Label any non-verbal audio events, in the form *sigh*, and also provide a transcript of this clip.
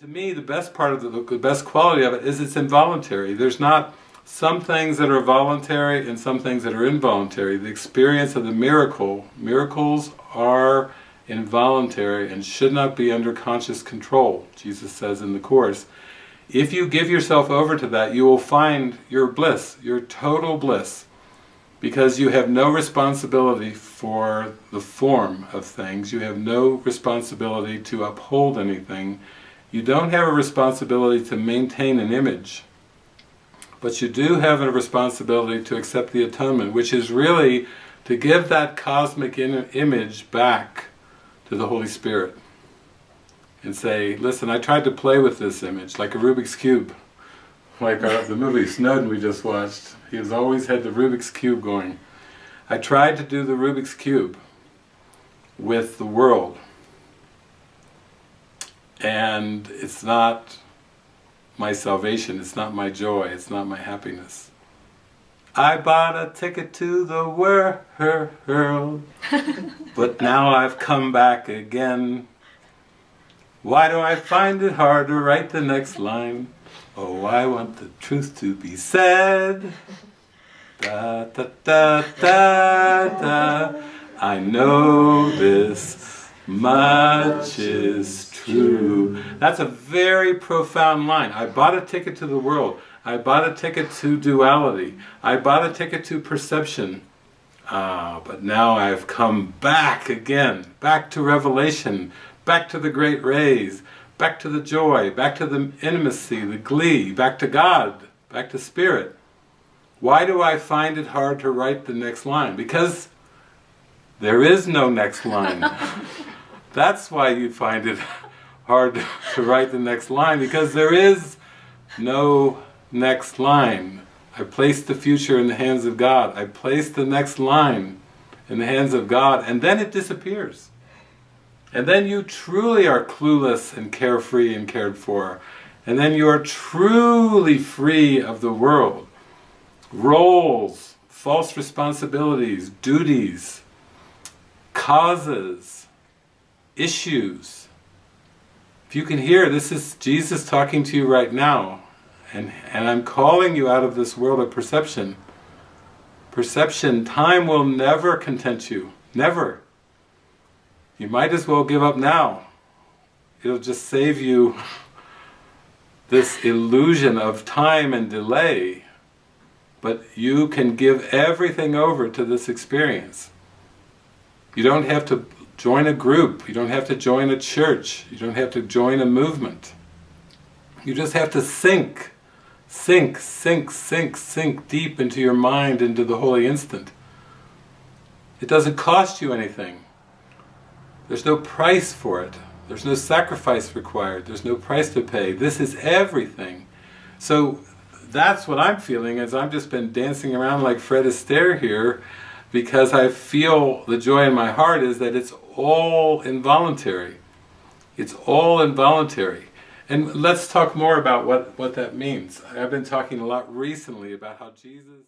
to me, the best part of the, the best quality of it is it's involuntary. There's not some things that are voluntary and some things that are involuntary. The experience of the miracle, miracles are involuntary and should not be under conscious control, Jesus says in the Course. If you give yourself over to that, you will find your bliss, your total bliss, because you have no responsibility for the form of things, you have no responsibility to uphold anything, you don't have a responsibility to maintain an image, but you do have a responsibility to accept the atonement, which is really to give that cosmic image back to the Holy Spirit and say, listen, I tried to play with this image, like a Rubik's Cube, like our, the movie Snowden we just watched. He has always had the Rubik's Cube going. I tried to do the Rubik's Cube with the world, and it's not my salvation, it's not my joy, it's not my happiness. I bought a ticket to the world, *laughs* but now I've come back again. Why do I find it hard to write the next line? Oh, I want the truth to be said. Da da da da da. I know this much is That's a very profound line. I bought a ticket to the world. I bought a ticket to duality. I bought a ticket to perception. Ah, but now I've come back again, back to revelation, back to the great rays, back to the joy, back to the intimacy, the glee, back to God, back to Spirit. Why do I find it hard to write the next line? Because there is no next line. *laughs* That's why you find it hard *laughs* to write the next line, because there is no next line. I place the future in the hands of God. I place the next line in the hands of God, and then it disappears. And then you truly are clueless and carefree and cared for. And then you are truly free of the world. Roles, false responsibilities, duties, causes, issues. If you can hear, this is Jesus talking to you right now. And, and I'm calling you out of this world of perception. Perception, time will never content you. Never. You might as well give up now. It'll just save you *laughs* this illusion of time and delay. But you can give everything over to this experience. You don't have to join a group, you don't have to join a church, you don't have to join a movement. You just have to sink Sink, sink, sink, sink deep into your mind, into the holy instant. It doesn't cost you anything. There's no price for it. There's no sacrifice required. There's no price to pay. This is everything. So that's what I'm feeling as I've just been dancing around like Fred Astaire here because I feel the joy in my heart is that it's all involuntary. It's all involuntary. And let's talk more about what, what that means. I've been talking a lot recently about how Jesus